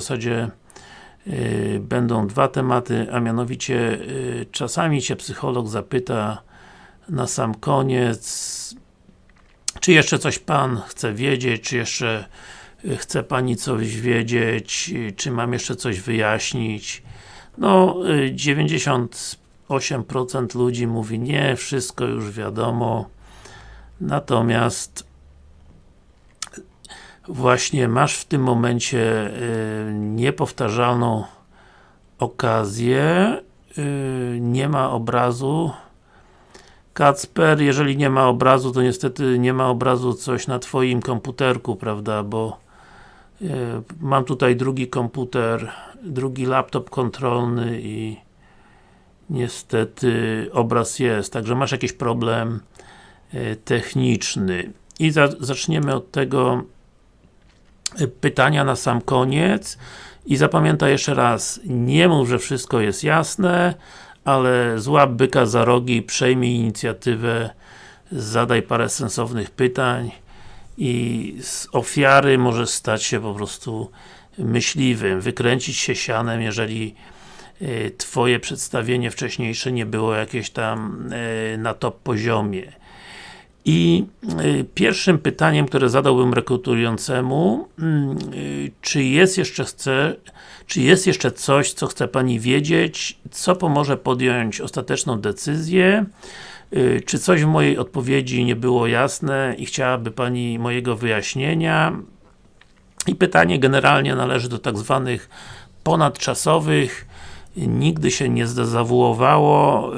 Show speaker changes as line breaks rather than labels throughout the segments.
W zasadzie y, będą dwa tematy, a mianowicie y, czasami Cię psycholog zapyta na sam koniec czy jeszcze coś Pan chce wiedzieć, czy jeszcze y, chce Pani coś wiedzieć, czy mam jeszcze coś wyjaśnić. No, y, 98% ludzi mówi nie, wszystko już wiadomo. Natomiast właśnie masz w tym momencie y, niepowtarzalną okazję. Y, nie ma obrazu. Kacper, jeżeli nie ma obrazu, to niestety nie ma obrazu coś na Twoim komputerku, prawda, bo y, mam tutaj drugi komputer, drugi laptop kontrolny i niestety obraz jest, także masz jakiś problem techniczny. I za, zaczniemy od tego pytania na sam koniec i zapamiętaj jeszcze raz, nie mów, że wszystko jest jasne, ale złap byka za rogi, przejmij inicjatywę, zadaj parę sensownych pytań i z ofiary może stać się po prostu myśliwym, wykręcić się sianem, jeżeli y, Twoje przedstawienie wcześniejsze nie było jakieś tam y, na top poziomie. I y, pierwszym pytaniem, które zadałbym rekrutującemu, y, czy jest jeszcze chce, czy jest jeszcze coś, co chce Pani wiedzieć, co pomoże podjąć ostateczną decyzję, y, czy coś w mojej odpowiedzi nie było jasne i chciałaby Pani mojego wyjaśnienia. I pytanie generalnie należy do tak zwanych ponadczasowych, nigdy się nie zdezawuowało.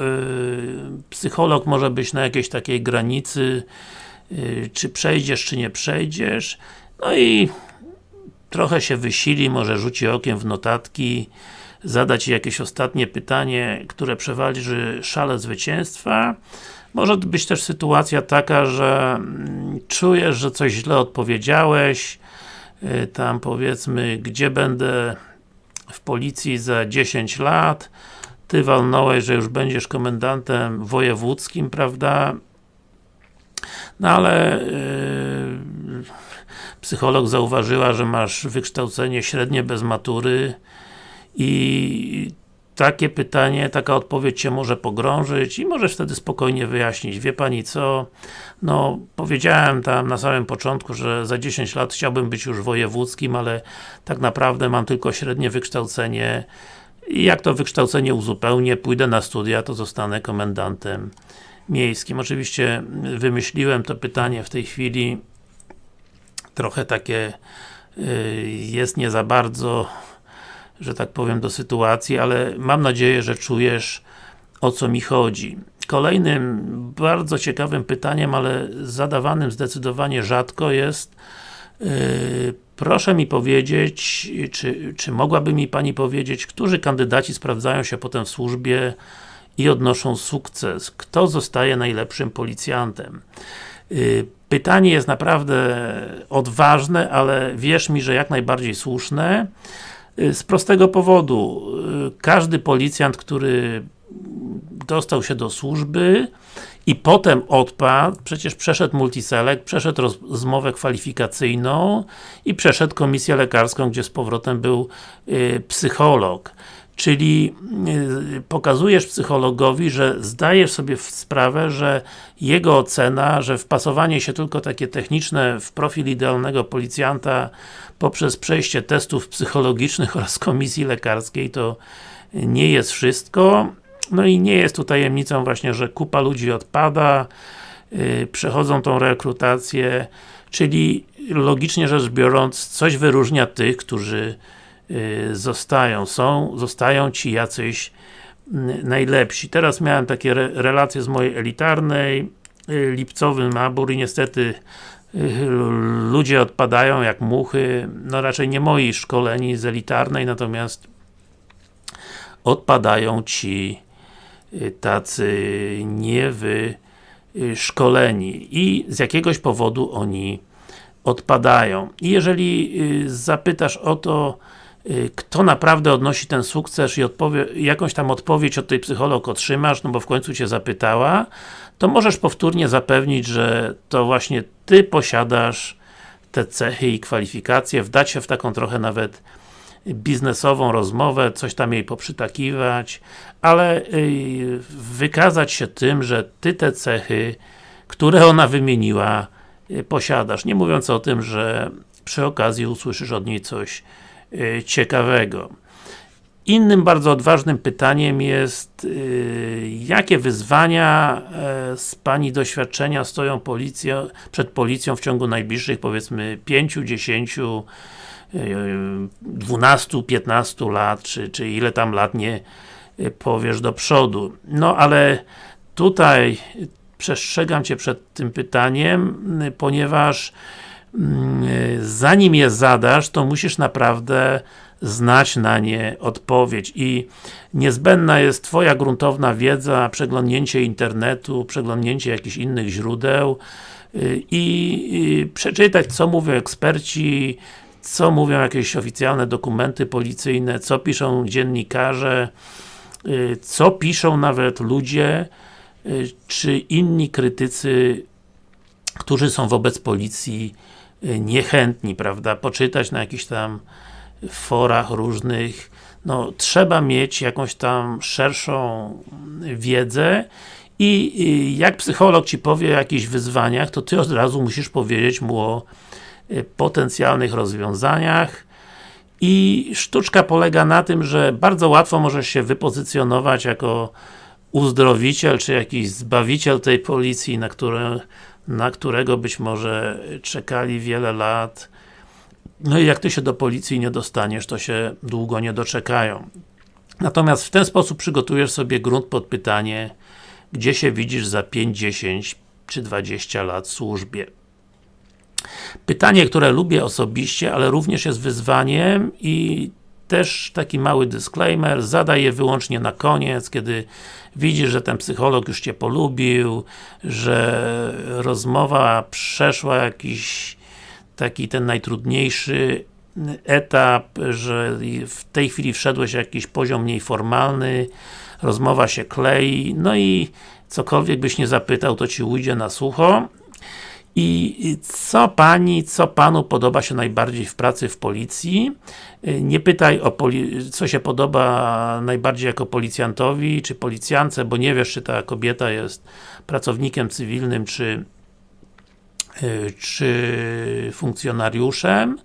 Psycholog może być na jakiejś takiej granicy, czy przejdziesz, czy nie przejdziesz. No i trochę się wysili, może rzuci okiem w notatki, zadać jakieś ostatnie pytanie, które przewalczy szale zwycięstwa. Może być też sytuacja taka, że czujesz, że coś źle odpowiedziałeś, tam powiedzmy, gdzie będę w policji za 10 lat, Ty walnąłeś, że już będziesz komendantem wojewódzkim, prawda? No ale yy, psycholog zauważyła, że masz wykształcenie średnie bez matury i takie pytanie, taka odpowiedź Cię może pogrążyć i możesz wtedy spokojnie wyjaśnić. Wie Pani co? No, powiedziałem tam na samym początku, że za 10 lat chciałbym być już wojewódzkim, ale tak naprawdę mam tylko średnie wykształcenie i jak to wykształcenie uzupełnię, pójdę na studia, to zostanę komendantem miejskim. Oczywiście wymyśliłem to pytanie w tej chwili trochę takie y, jest nie za bardzo że tak powiem, do sytuacji, ale mam nadzieję, że czujesz o co mi chodzi. Kolejnym bardzo ciekawym pytaniem, ale zadawanym zdecydowanie rzadko jest yy, proszę mi powiedzieć, czy, czy mogłaby mi Pani powiedzieć, którzy kandydaci sprawdzają się potem w służbie i odnoszą sukces? Kto zostaje najlepszym policjantem? Yy, pytanie jest naprawdę odważne, ale wierz mi, że jak najbardziej słuszne. Y, z prostego powodu, y, każdy policjant, który dostał się do służby i potem odpadł, przecież przeszedł multiselect, przeszedł rozmowę kwalifikacyjną i przeszedł komisję lekarską, gdzie z powrotem był y, psycholog. Czyli y, pokazujesz psychologowi, że zdajesz sobie sprawę, że jego ocena, że wpasowanie się tylko takie techniczne w profil idealnego policjanta poprzez przejście testów psychologicznych oraz komisji lekarskiej to nie jest wszystko. No i nie jest tu tajemnicą właśnie, że kupa ludzi odpada, yy, przechodzą tą rekrutację, czyli logicznie rzecz biorąc, coś wyróżnia tych, którzy zostają, są, zostają ci jacyś yy, najlepsi. Teraz miałem takie re relacje z mojej elitarnej, yy, lipcowy nabór i niestety ludzie odpadają jak muchy, no raczej nie moi szkoleni z elitarnej, natomiast odpadają ci y, tacy niewyszkoleni i z jakiegoś powodu oni odpadają. I jeżeli y, zapytasz o to, y, kto naprawdę odnosi ten sukces i odpowie, jakąś tam odpowiedź od tej psycholog otrzymasz, no bo w końcu Cię zapytała, to możesz powtórnie zapewnić, że to właśnie Ty posiadasz te cechy i kwalifikacje, wdać się w taką trochę nawet biznesową rozmowę, coś tam jej poprzytakiwać, ale wykazać się tym, że Ty te cechy, które ona wymieniła, posiadasz. Nie mówiąc o tym, że przy okazji usłyszysz od niej coś ciekawego. Innym bardzo odważnym pytaniem jest yy, jakie wyzwania yy, z Pani doświadczenia stoją policja, przed policją w ciągu najbliższych powiedzmy 5, 10, yy, 12, 15 lat, czy, czy ile tam lat nie yy, powiesz do przodu. No ale tutaj przestrzegam Cię przed tym pytaniem, ponieważ zanim je zadasz, to musisz naprawdę znać na nie odpowiedź i niezbędna jest Twoja gruntowna wiedza, przeglądnięcie internetu, przeglądnięcie jakichś innych źródeł y, i, przeczytać co mówią eksperci, co mówią jakieś oficjalne dokumenty policyjne, co piszą dziennikarze, y, co piszą nawet ludzie, y, czy inni krytycy, którzy są wobec policji niechętni, prawda, poczytać na jakiś tam forach różnych, no trzeba mieć jakąś tam szerszą wiedzę i jak psycholog Ci powie o jakichś wyzwaniach, to Ty od razu musisz powiedzieć mu o y, potencjalnych rozwiązaniach. I sztuczka polega na tym, że bardzo łatwo możesz się wypozycjonować jako uzdrowiciel, czy jakiś zbawiciel tej policji, na, które, na którego być może czekali wiele lat no i jak Ty się do policji nie dostaniesz, to się długo nie doczekają. Natomiast w ten sposób przygotujesz sobie grunt pod pytanie, gdzie się widzisz za 5, 10 czy 20 lat w służbie. Pytanie, które lubię osobiście, ale również jest wyzwaniem i też taki mały disclaimer, zadaj je wyłącznie na koniec, kiedy widzisz, że ten psycholog już Cię polubił, że rozmowa przeszła jakiś taki ten najtrudniejszy etap, że w tej chwili wszedłeś jakiś poziom mniej formalny, rozmowa się klei, no i cokolwiek byś nie zapytał, to Ci ujdzie na sucho. I co Pani, co Panu podoba się najbardziej w pracy w policji? Nie pytaj o co się podoba najbardziej jako policjantowi, czy policjance, bo nie wiesz, czy ta kobieta jest pracownikiem cywilnym, czy Y, czy funkcjonariuszem,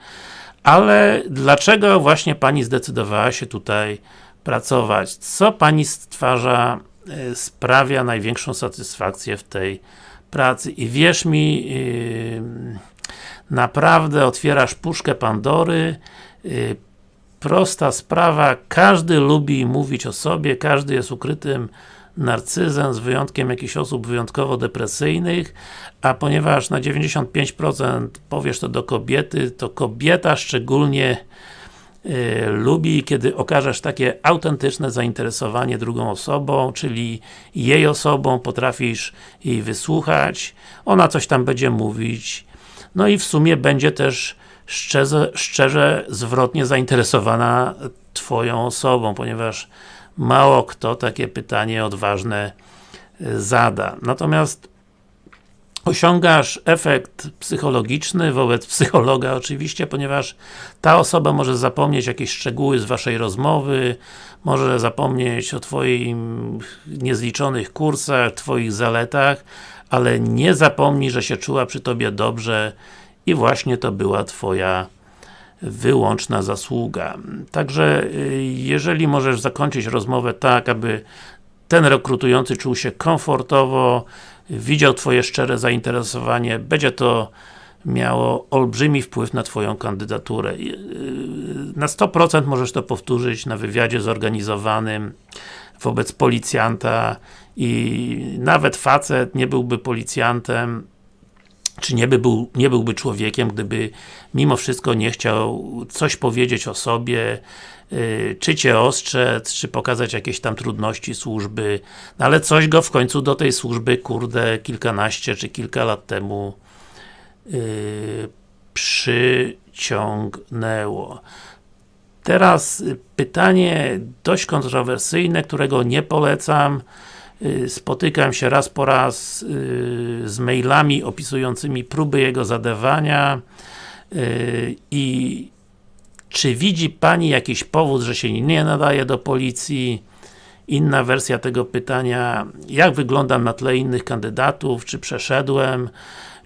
ale dlaczego właśnie Pani zdecydowała się tutaj pracować? Co Pani stwarza, y, sprawia największą satysfakcję w tej pracy? I wierz mi, y, naprawdę otwierasz puszkę Pandory, prosta sprawa, każdy lubi mówić o sobie, każdy jest ukrytym narcyzem, z wyjątkiem jakichś osób wyjątkowo depresyjnych, a ponieważ na 95% powiesz to do kobiety, to kobieta szczególnie y, lubi, kiedy okażesz takie autentyczne zainteresowanie drugą osobą, czyli jej osobą, potrafisz jej wysłuchać, ona coś tam będzie mówić, no i w sumie będzie też szczerze, szczerze zwrotnie zainteresowana Twoją osobą, ponieważ mało kto takie pytanie odważne e, zada. Natomiast osiągasz efekt psychologiczny wobec psychologa oczywiście, ponieważ ta osoba może zapomnieć jakieś szczegóły z Waszej rozmowy, może zapomnieć o Twoim niezliczonych kursach, Twoich zaletach, ale nie zapomni, że się czuła przy Tobie dobrze i właśnie to była Twoja wyłączna zasługa. Także, y, jeżeli możesz zakończyć rozmowę tak, aby ten rekrutujący czuł się komfortowo, widział Twoje szczere zainteresowanie, będzie to miało olbrzymi wpływ na Twoją kandydaturę. Y, na 100% możesz to powtórzyć na wywiadzie zorganizowanym wobec policjanta i nawet facet nie byłby policjantem, czy nie, by był, nie byłby człowiekiem, gdyby mimo wszystko nie chciał coś powiedzieć o sobie, czy Cię ostrzec, czy pokazać jakieś tam trudności służby, no ale coś go w końcu do tej służby, kurde, kilkanaście czy kilka lat temu yy, przyciągnęło. Teraz pytanie dość kontrowersyjne, którego nie polecam, Y, spotykam się raz po raz y, z mailami opisującymi próby jego zadawania y, i czy widzi Pani jakiś powód, że się nie nadaje do policji? Inna wersja tego pytania, jak wyglądam na tle innych kandydatów, czy przeszedłem,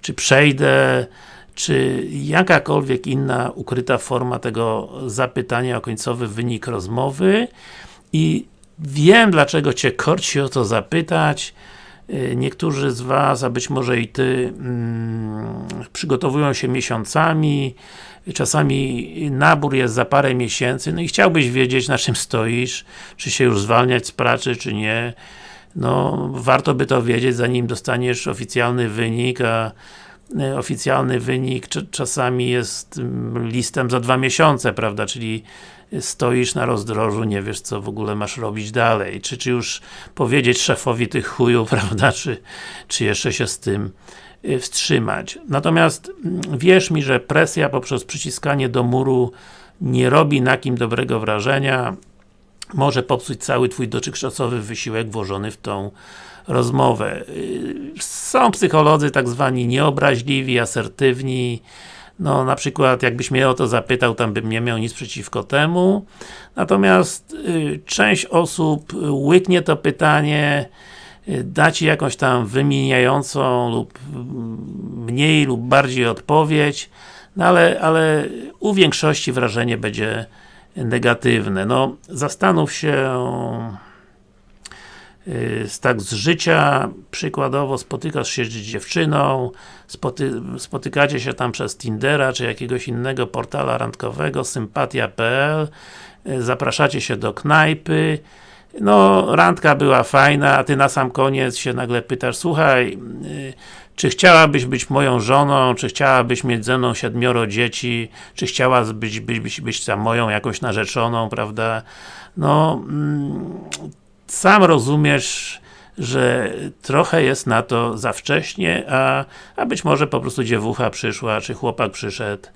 czy przejdę, czy jakakolwiek inna ukryta forma tego zapytania o końcowy wynik rozmowy? I wiem dlaczego Cię korci o to zapytać. Y, niektórzy z Was, a być może i Ty mm, przygotowują się miesiącami czasami nabór jest za parę miesięcy, no i chciałbyś wiedzieć na czym stoisz, czy się już zwalniać z pracy, czy nie. No, warto by to wiedzieć zanim dostaniesz oficjalny wynik, a e, oficjalny wynik czasami jest mm, listem za dwa miesiące, prawda, czyli stoisz na rozdrożu, nie wiesz co w ogóle masz robić dalej, czy, czy już powiedzieć szefowi tych chujów, prawda, czy, czy jeszcze się z tym wstrzymać. Natomiast mm, wierz mi, że presja poprzez przyciskanie do muru nie robi na kim dobrego wrażenia, może popsuć cały Twój dotychczasowy wysiłek włożony w tą rozmowę. Y, są psycholodzy tak zwani nieobraźliwi, asertywni, no na przykład jakbyś mnie o to zapytał, tam bym nie miał nic przeciwko temu. Natomiast y, część osób łyknie to pytanie, da Ci jakąś tam wymieniającą lub mniej lub bardziej odpowiedź, no ale, ale u większości wrażenie będzie negatywne. No, zastanów się y, tak z życia, przykładowo spotykasz się z dziewczyną, spoty, spotykacie się tam przez Tindera, czy jakiegoś innego portala randkowego, sympatia.pl, y, zapraszacie się do knajpy, no, randka była fajna, a ty na sam koniec się nagle pytasz, słuchaj, y, czy chciałabyś być moją żoną, czy chciałabyś mieć ze mną siedmioro dzieci, czy chciałabyś być, być, być, być tam moją jakąś narzeczoną, prawda? No, mm, sam rozumiesz, że trochę jest na to za wcześnie, a, a być może po prostu dziewucha przyszła, czy chłopak przyszedł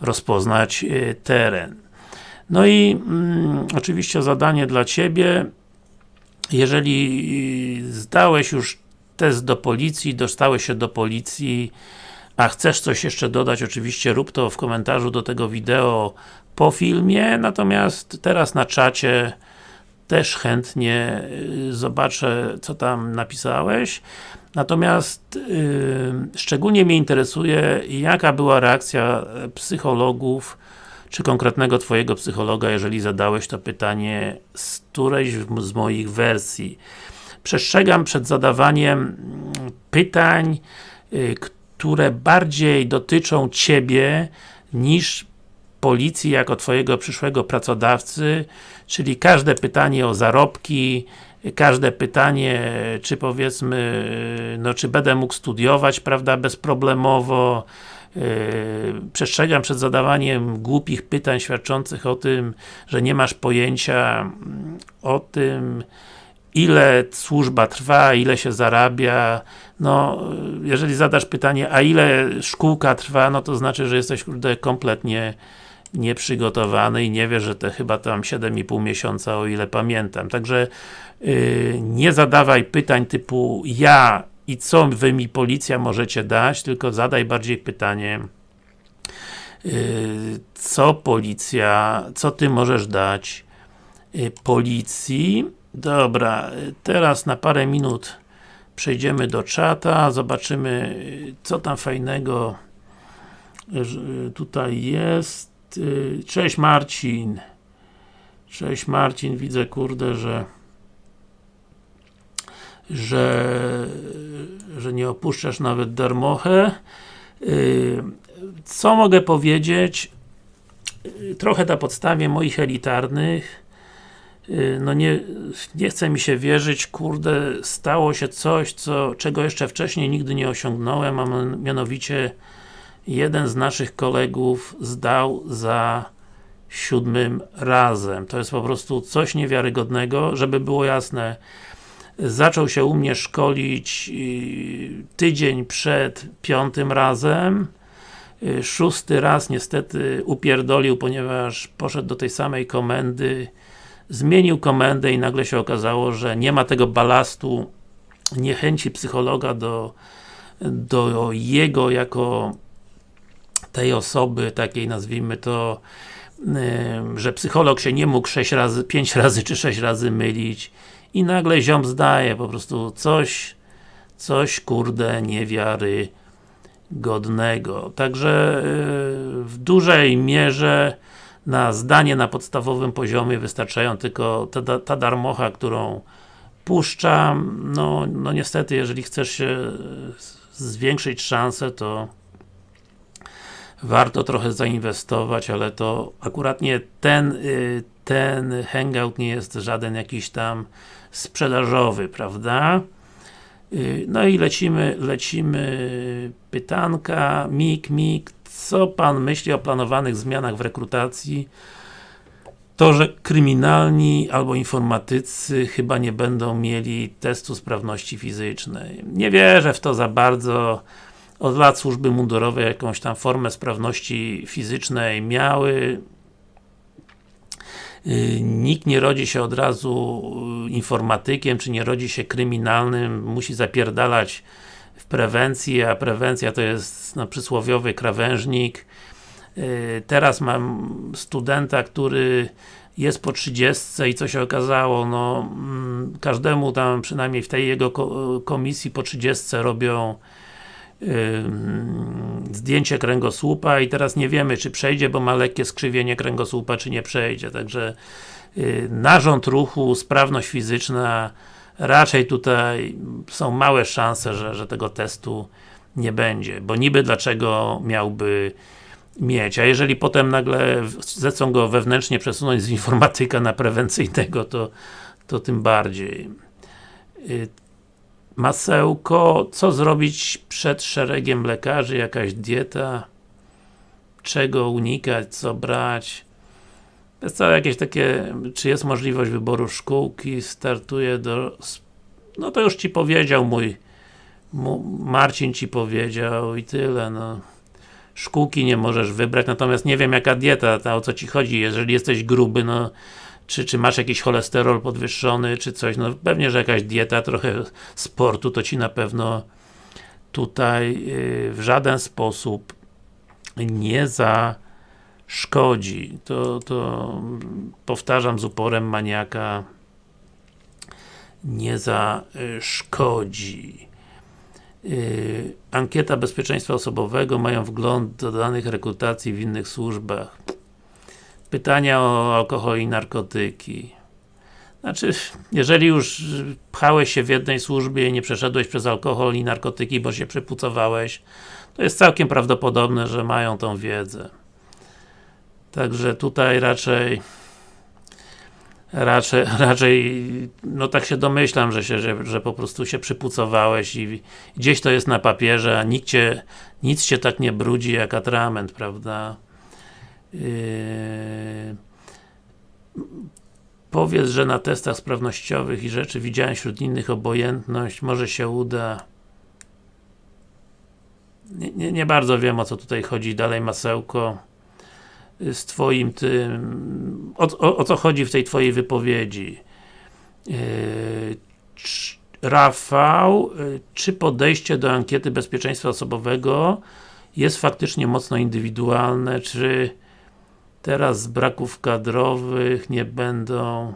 rozpoznać y, teren. No i mm, oczywiście zadanie dla Ciebie, jeżeli zdałeś już test do policji, dostałeś się do policji, a chcesz coś jeszcze dodać, oczywiście rób to w komentarzu do tego wideo po filmie, natomiast teraz na czacie też chętnie y, zobaczę, co tam napisałeś. Natomiast yy, szczególnie mnie interesuje, jaka była reakcja psychologów czy konkretnego Twojego psychologa, jeżeli zadałeś to pytanie z którejś z moich wersji. Przestrzegam przed zadawaniem mm, pytań, y, które bardziej dotyczą Ciebie niż policji jako Twojego przyszłego pracodawcy, czyli każde pytanie o zarobki, każde pytanie, czy powiedzmy, no czy będę mógł studiować, prawda, bezproblemowo, przestrzegam przed zadawaniem głupich pytań świadczących o tym, że nie masz pojęcia mm, o tym, ile służba trwa, ile się zarabia. No, jeżeli zadasz pytanie, a ile szkółka trwa, no to znaczy, że jesteś kurde, kompletnie nieprzygotowany i nie wiesz, że te chyba tam 7,5 miesiąca, o ile pamiętam. Także yy, nie zadawaj pytań typu ja i co wy mi policja możecie dać, tylko zadaj bardziej pytanie yy, co policja, co ty możesz dać yy, policji. Dobra, teraz na parę minut przejdziemy do czata, zobaczymy co tam fajnego tutaj jest. Cześć Marcin. Cześć Marcin, widzę kurde, że że, że nie opuszczasz nawet darmochę. Y, co mogę powiedzieć? Y, trochę na podstawie moich elitarnych y, no nie, nie chce mi się wierzyć, kurde, stało się coś, co, czego jeszcze wcześniej nigdy nie osiągnąłem, a mianowicie jeden z naszych kolegów zdał za siódmym razem. To jest po prostu coś niewiarygodnego, żeby było jasne zaczął się u mnie szkolić y, tydzień przed piątym razem. Y, szósty raz niestety upierdolił, ponieważ poszedł do tej samej komendy zmienił komendę i nagle się okazało, że nie ma tego balastu niechęci psychologa do, do jego jako tej osoby, takiej nazwijmy to że psycholog się nie mógł 6 razy, 5 razy czy 6 razy mylić i nagle ziom zdaje po prostu coś coś kurde niewiary godnego. Także yy, w dużej mierze na zdanie na podstawowym poziomie wystarczają tylko ta, ta darmocha, którą puszczam. No, no niestety, jeżeli chcesz się zwiększyć szanse, to warto trochę zainwestować, ale to akurat nie ten, y, ten hangout nie jest żaden jakiś tam sprzedażowy, prawda? Y, no i lecimy, lecimy pytanka, Mik, Mik, co Pan myśli o planowanych zmianach w rekrutacji? To, że kryminalni albo informatycy chyba nie będą mieli testu sprawności fizycznej. Nie wierzę w to za bardzo. Od lat służby mundurowe jakąś tam formę sprawności fizycznej miały. Y, nikt nie rodzi się od razu y, informatykiem, czy nie rodzi się kryminalnym, musi zapierdalać w prewencji, a prewencja to jest no, przysłowiowy krawężnik. Y, teraz mam studenta, który jest po 30 i co się okazało, no mm, każdemu tam, przynajmniej w tej jego komisji po 30 robią zdjęcie kręgosłupa i teraz nie wiemy, czy przejdzie, bo ma lekkie skrzywienie kręgosłupa, czy nie przejdzie, także yy, narząd ruchu, sprawność fizyczna raczej tutaj są małe szanse, że, że tego testu nie będzie, bo niby dlaczego miałby mieć, a jeżeli potem nagle zechcą go wewnętrznie przesunąć z informatyka na prewencyjnego, to, to tym bardziej. Masełko, co zrobić przed szeregiem lekarzy, jakaś dieta, czego unikać, co brać. Jest to jakieś takie, czy jest możliwość wyboru szkółki, startuje do, no to już Ci powiedział mój, Marcin Ci powiedział i tyle, no. Szkółki nie możesz wybrać, natomiast nie wiem jaka dieta, ta, o co Ci chodzi, jeżeli jesteś gruby, no czy, czy masz jakiś cholesterol podwyższony, czy coś, no pewnie, że jakaś dieta, trochę sportu, to Ci na pewno tutaj yy, w żaden sposób nie zaszkodzi. To, to powtarzam z uporem maniaka nie zaszkodzi. Yy, ankieta bezpieczeństwa osobowego, mają wgląd do danych rekrutacji w innych służbach pytania o alkohol i narkotyki. Znaczy, jeżeli już pchałeś się w jednej służbie i nie przeszedłeś przez alkohol i narkotyki, bo się przypucowałeś, to jest całkiem prawdopodobne, że mają tą wiedzę. Także tutaj raczej raczej, raczej no tak się domyślam, że, się, że, że po prostu się przypucowałeś i gdzieś to jest na papierze, a nikt cię, nic cię tak nie brudzi jak atrament, prawda? Yy, powiedz, że na testach sprawnościowych i rzeczy widziałem wśród innych obojętność, może się uda. Nie, nie, nie bardzo wiem o co tutaj chodzi. Dalej masełko z twoim tym o, o, o co chodzi w tej twojej wypowiedzi? Yy, Rafał, yy, czy podejście do ankiety bezpieczeństwa osobowego jest faktycznie mocno indywidualne, czy Teraz z braków kadrowych nie będą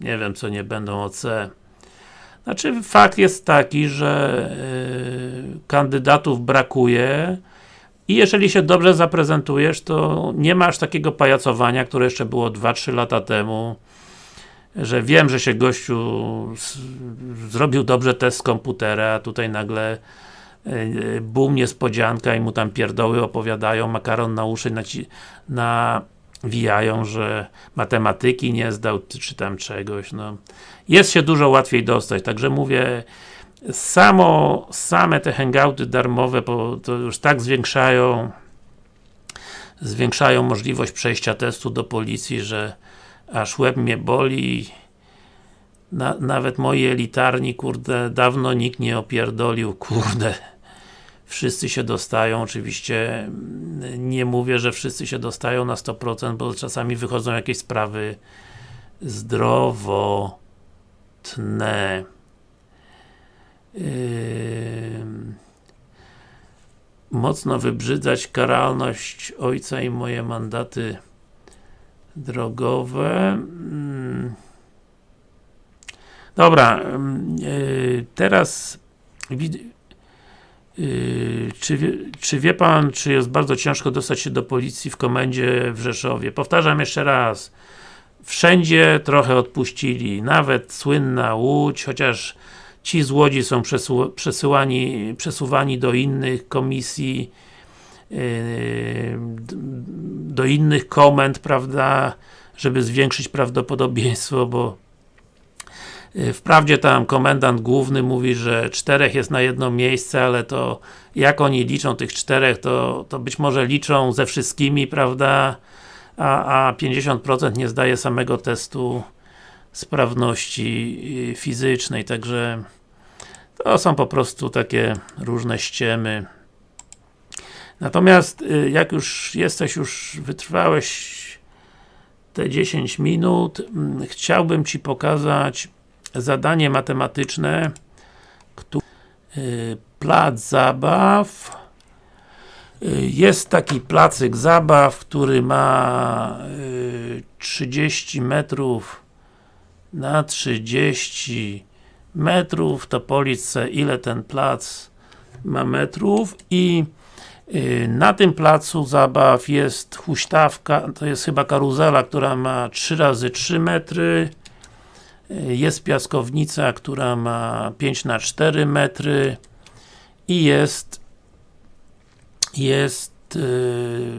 nie wiem co nie będą OC. Znaczy fakt jest taki, że yy, kandydatów brakuje i jeżeli się dobrze zaprezentujesz, to nie masz takiego pajacowania, które jeszcze było 2-3 lata temu że wiem, że się gościu zrobił dobrze test z komputera, a tutaj nagle Bum, niespodzianka i mu tam pierdoły opowiadają, makaron na uszy naci nawijają, że matematyki nie zdał, czy tam czegoś, no. Jest się dużo łatwiej dostać, także mówię, samo, same te hangouty darmowe, bo to już tak zwiększają zwiększają możliwość przejścia testu do policji, że aż łeb mnie boli na, nawet moi elitarni, kurde, dawno nikt nie opierdolił, kurde wszyscy się dostają, oczywiście mm, nie mówię, że wszyscy się dostają na 100%, bo czasami wychodzą jakieś sprawy zdrowotne. Yy... mocno wybrzydzać karalność ojca i moje mandaty drogowe. Mm. Dobra, yy, teraz yy, czy, wie, czy wie Pan, czy jest bardzo ciężko dostać się do policji w komendzie w Rzeszowie? Powtarzam jeszcze raz. Wszędzie trochę odpuścili, nawet słynna Łódź, chociaż ci z Łodzi są przesyłani, przesuwani do innych komisji, yy, do innych komend, prawda, żeby zwiększyć prawdopodobieństwo, bo Wprawdzie tam komendant główny mówi, że czterech jest na jedno miejsce, ale to jak oni liczą tych czterech, to, to być może liczą ze wszystkimi, prawda, a, a 50% nie zdaje samego testu sprawności y, fizycznej, także to są po prostu takie różne ściemy. Natomiast y, jak już jesteś, już wytrwałeś te 10 minut, mm, chciałbym Ci pokazać zadanie matematyczne, które y, plac zabaw. Jest taki placyk zabaw, który ma 30 metrów na 30 metrów, to policz ile ten plac ma metrów. I y, na tym placu zabaw jest huśtawka, to jest chyba karuzela, która ma 3 razy 3 metry. y, jest piaskownica, która ma 5 na 4 metry i jest jest y,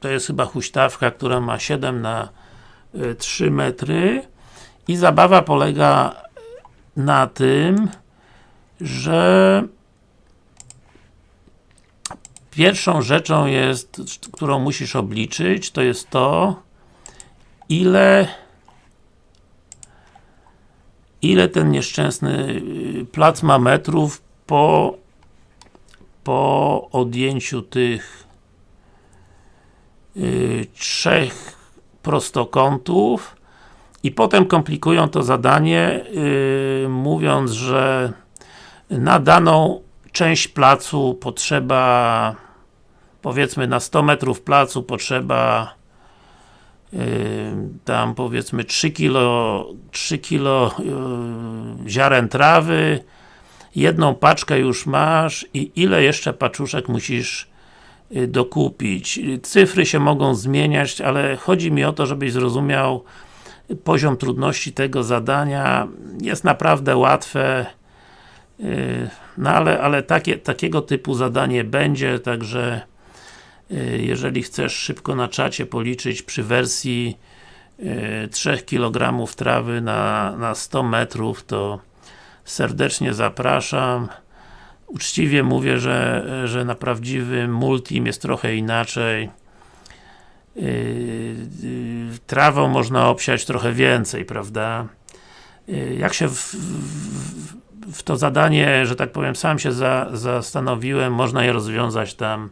to jest chyba huśtawka, która ma 7 na 3 metry. I zabawa polega na tym, że pierwszą rzeczą jest, którą musisz obliczyć, to jest to, ile ile ten nieszczęsny y, plac ma metrów po po odjęciu tych yy, trzech prostokątów i potem komplikują to zadanie yy, mówiąc, że na daną część placu potrzeba powiedzmy na 100 metrów placu potrzeba tam powiedzmy 3 kilo, 3 kilo yy, ziaren trawy jedną paczkę już masz i ile jeszcze paczuszek musisz yy, dokupić. Cyfry się mogą zmieniać, ale chodzi mi o to, żebyś zrozumiał poziom trudności tego zadania jest naprawdę łatwe yy, no ale, ale takie, takiego typu zadanie będzie, także jeżeli chcesz szybko na czacie policzyć przy wersji 3 yy, kg trawy na, na 100 metrów, to serdecznie zapraszam. Uczciwie mówię, że, że na prawdziwym multim jest trochę inaczej. Yy, trawą można obsiać trochę więcej, prawda? Jak się w, w, w, to zadanie, że tak powiem, sam się za, zastanowiłem, można je rozwiązać tam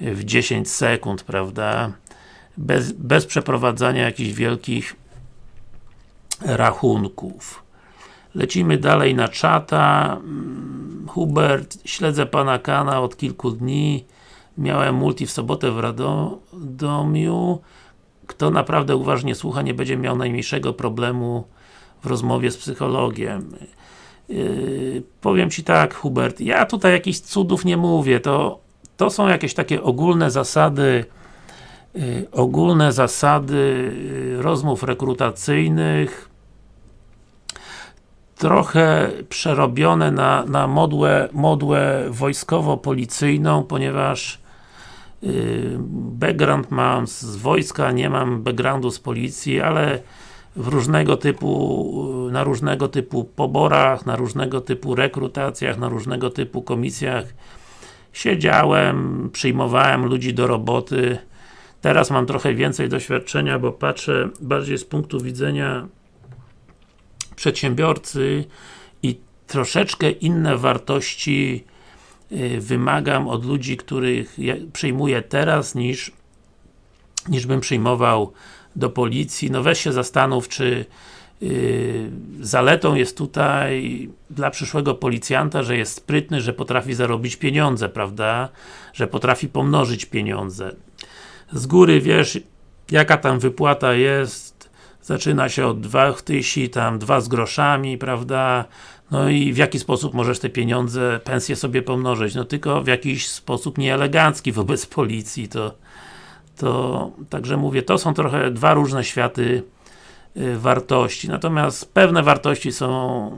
w 10 sekund, prawda? Bez, bez przeprowadzania jakichś wielkich rachunków. Lecimy dalej na czata. Mm, Hubert, śledzę Pana kanał od kilku dni. Miałem multi w sobotę w Radomiu. Kto naprawdę uważnie słucha, nie będzie miał najmniejszego problemu w rozmowie z psychologiem. Yy, powiem Ci tak, Hubert, ja tutaj jakichś cudów nie mówię, to, to są jakieś takie ogólne zasady yy, ogólne zasady yy, rozmów rekrutacyjnych trochę przerobione na, na modłę, modłę wojskowo-policyjną, ponieważ yy, background mam z wojska, nie mam backgroundu z policji, ale w różnego typu, na różnego typu poborach, na różnego typu rekrutacjach, na różnego typu komisjach siedziałem, przyjmowałem ludzi do roboty. Teraz mam trochę więcej doświadczenia, bo patrzę bardziej z punktu widzenia przedsiębiorcy i troszeczkę inne wartości y, wymagam od ludzi, których przyjmuję teraz, niż niż bym przyjmował do policji. No weź się zastanów, czy zaletą jest tutaj dla przyszłego policjanta, że jest sprytny, że potrafi zarobić pieniądze, prawda? Że potrafi pomnożyć pieniądze. Z góry wiesz, jaka tam wypłata jest, zaczyna się od 2000, tam 2 z groszami, prawda? No i w jaki sposób możesz te pieniądze, pensje sobie pomnożyć? No tylko w jakiś sposób nieelegancki wobec policji, to, to także mówię, to są trochę dwa różne światy y, wartości. Natomiast pewne wartości są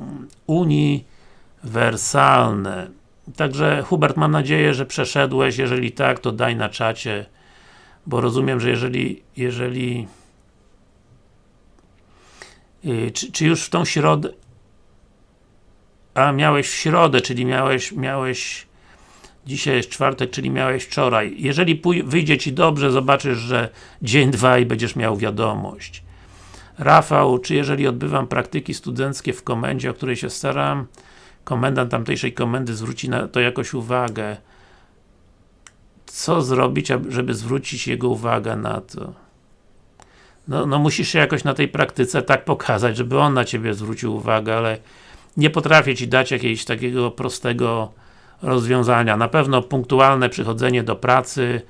uniwersalne. Także Hubert, mam nadzieję, że przeszedłeś, jeżeli tak, to daj na czacie, bo rozumiem, że jeżeli, jeżeli y, czy, czy już w tą środę a miałeś w środę, czyli miałeś, miałeś dzisiaj jest czwartek, czyli miałeś wczoraj. Jeżeli wyjdzie Ci dobrze, zobaczysz, że dzień, dwa i będziesz miał wiadomość. Rafał, czy jeżeli odbywam praktyki studenckie w komendzie, o której się staram, komendant tamtejszej komendy zwróci na to jakoś uwagę. Co zrobić, żeby zwrócić jego uwagę na to? No, no musisz się jakoś na tej praktyce tak pokazać, żeby on na Ciebie zwrócił uwagę, ale nie potrafię Ci dać jakiegoś takiego prostego rozwiązania. Na pewno punktualne przychodzenie do pracy,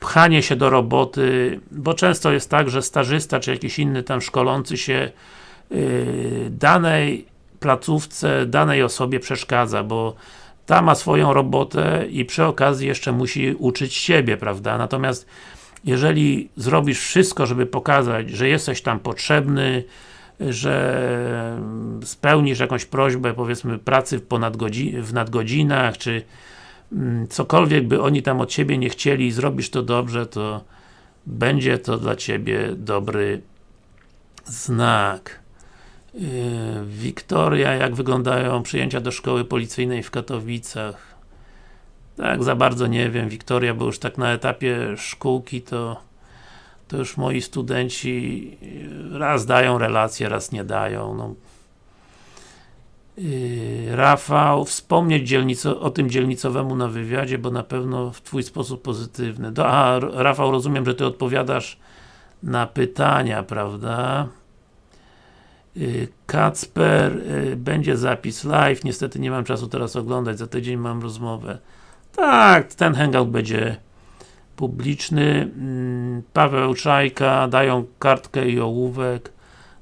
pchanie się do roboty, bo często jest tak, że stażysta, czy jakiś inny tam szkolący się yy, danej placówce, danej osobie przeszkadza, bo ta ma swoją robotę i przy okazji jeszcze musi uczyć siebie, prawda? Natomiast jeżeli zrobisz wszystko, żeby pokazać, że jesteś tam potrzebny, że spełnisz jakąś prośbę, powiedzmy, pracy w, w nadgodzinach, czy cokolwiek by oni tam od Ciebie nie chcieli i zrobisz to dobrze, to będzie to dla Ciebie dobry znak. Yy, Wiktoria, jak wyglądają przyjęcia do szkoły policyjnej w Katowicach? Tak, za bardzo nie wiem, Wiktoria, bo już tak na etapie szkółki to to już moi studenci raz dają relacje, raz nie dają. No. Yy, Rafał, wspomnieć dzielnico, o tym dzielnicowemu na wywiadzie, bo na pewno w Twój sposób pozytywny. Do, a, Rafał, rozumiem, że Ty odpowiadasz na pytania, prawda? Yy, Kacper, yy, będzie zapis live, niestety nie mam czasu teraz oglądać, za tydzień mam rozmowę. Tak, ten hangout będzie publiczny. Mm, Paweł Czajka, dają kartkę i ołówek.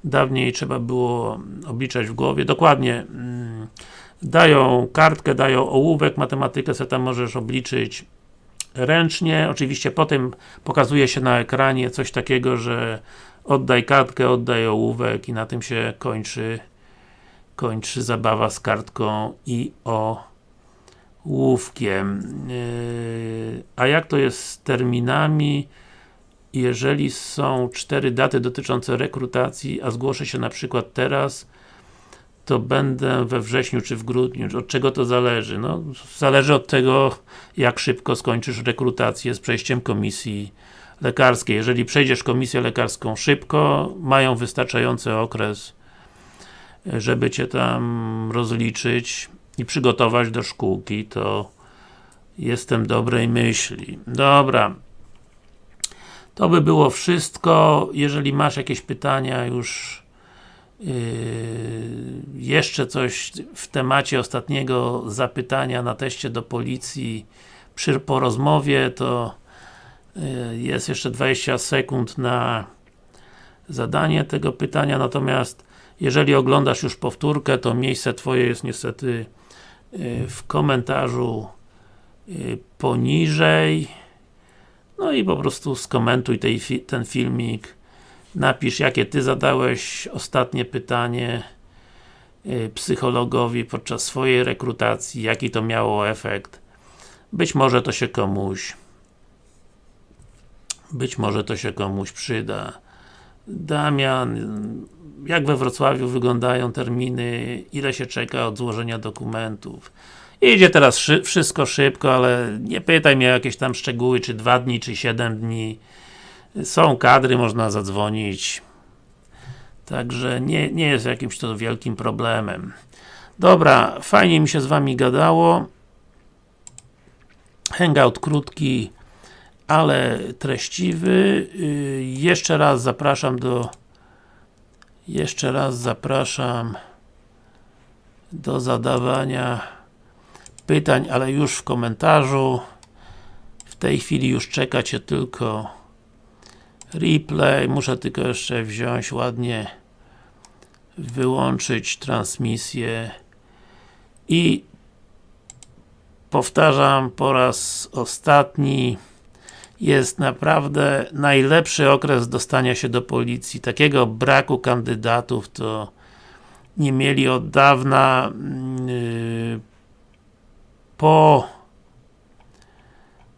Dawniej trzeba było obliczać w głowie. Dokładnie mm, dają kartkę, dają ołówek, matematykę sobie tam możesz obliczyć ręcznie. Oczywiście potem pokazuje się na ekranie coś takiego, że oddaj kartkę, oddaj ołówek i na tym się kończy kończy zabawa z kartką i o łówkiem. Yy, a jak to jest z terminami? Jeżeli są cztery daty dotyczące rekrutacji, a zgłoszę się na przykład teraz, to będę we wrześniu czy w grudniu. Od czego to zależy? No, zależy od tego, jak szybko skończysz rekrutację z przejściem komisji lekarskiej. Jeżeli przejdziesz komisję lekarską szybko, mają wystarczający okres, żeby Cię tam rozliczyć i przygotować do szkółki, to jestem dobrej myśli. Dobra. To by było wszystko. Jeżeli masz jakieś pytania już yy, jeszcze coś w temacie ostatniego zapytania na teście do policji przy, po rozmowie, to yy, jest jeszcze 20 sekund na zadanie tego pytania, natomiast jeżeli oglądasz już powtórkę, to miejsce Twoje jest niestety Y, w komentarzu y, poniżej no i po prostu skomentuj tej, ten filmik. Napisz jakie Ty zadałeś ostatnie pytanie y, psychologowi podczas swojej rekrutacji, jaki to miało efekt. Być może to się komuś być może to się komuś przyda. Damian jak we Wrocławiu wyglądają terminy, ile się czeka od złożenia dokumentów. Idzie teraz szy wszystko szybko, ale nie pytaj mnie o jakieś tam szczegóły, czy dwa dni, czy siedem dni. Są kadry, można zadzwonić. Także nie, nie jest jakimś to wielkim problemem. Dobra, fajnie mi się z Wami gadało. Hangout krótki, ale treściwy. Yy, jeszcze raz zapraszam do Jeszcze raz zapraszam do zadawania pytań, ale już w komentarzu. W tej chwili już czeka Cię tylko replay. Muszę tylko jeszcze wziąć ładnie wyłączyć transmisję i powtarzam po raz ostatni jest naprawdę najlepszy okres dostania się do policji. Takiego braku kandydatów to nie mieli od dawna yy, po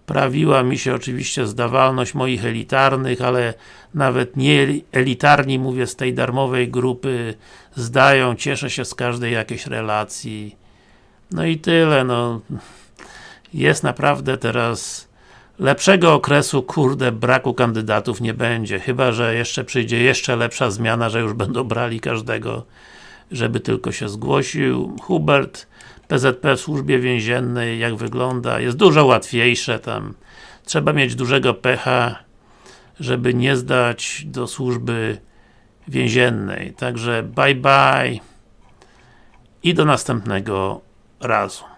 prawiła mi się oczywiście zdawalność moich elitarnych, ale nawet nie elitarni, mówię, z tej darmowej grupy zdają, cieszę się z każdej jakiejś relacji. No i tyle, no. Jest naprawdę teraz lepszego okresu, kurde, braku kandydatów nie będzie, chyba, że jeszcze przyjdzie jeszcze lepsza zmiana, że już będą brali każdego, żeby tylko się zgłosił. Hubert, PZP w służbie więziennej, jak wygląda, jest dużo łatwiejsze tam. Trzeba mieć dużego pecha, żeby nie zdać do służby więziennej. Także bye bye i do następnego razu.